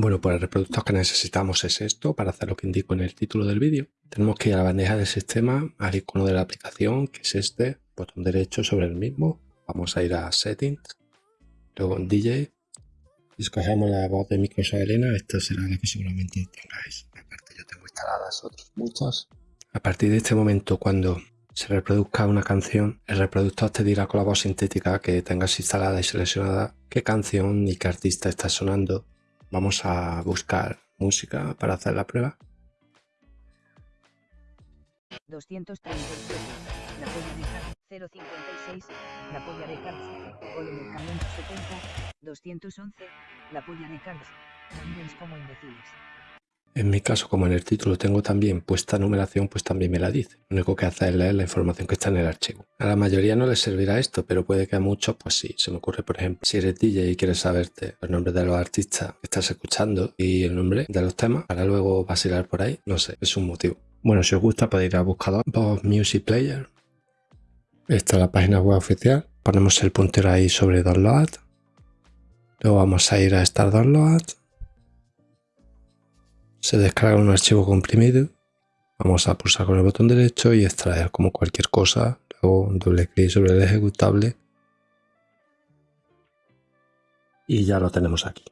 Bueno, pues el reproductor que necesitamos es esto para hacer lo que indico en el título del vídeo. Tenemos que ir a la bandeja de sistema, al icono de la aplicación, que es este, botón derecho sobre el mismo. Vamos a ir a Settings, luego en DJ. Escogemos la voz de Microsoft Elena, esta será la que seguramente tengáis. Aparte yo tengo instaladas otras muchas. A partir de este momento, cuando se reproduzca una canción, el reproductor te dirá con la voz sintética que tengas instalada y seleccionada qué canción y qué artista está sonando Vamos a buscar música para hacer la prueba. 237, la polla de Car 056, la polla de Cars, volumen 70, 211, la polla de Cars, también como imbéciles. En mi caso, como en el título tengo también puesta numeración, pues también me la dice. Lo único que hace es leer la información que está en el archivo. A la mayoría no les servirá esto, pero puede que a muchos, pues sí. Se me ocurre, por ejemplo, si eres DJ y quieres saberte el nombre de los artistas que estás escuchando y el nombre de los temas, para luego vacilar por ahí, no sé, es un motivo. Bueno, si os gusta podéis ir al buscador Bob Music Player. Esta es la página web oficial. Ponemos el puntero ahí sobre Download. Luego vamos a ir a Start Download se descarga un archivo comprimido. Vamos a pulsar con el botón derecho y extraer como cualquier cosa. Luego doble clic sobre el ejecutable. Y ya lo tenemos aquí.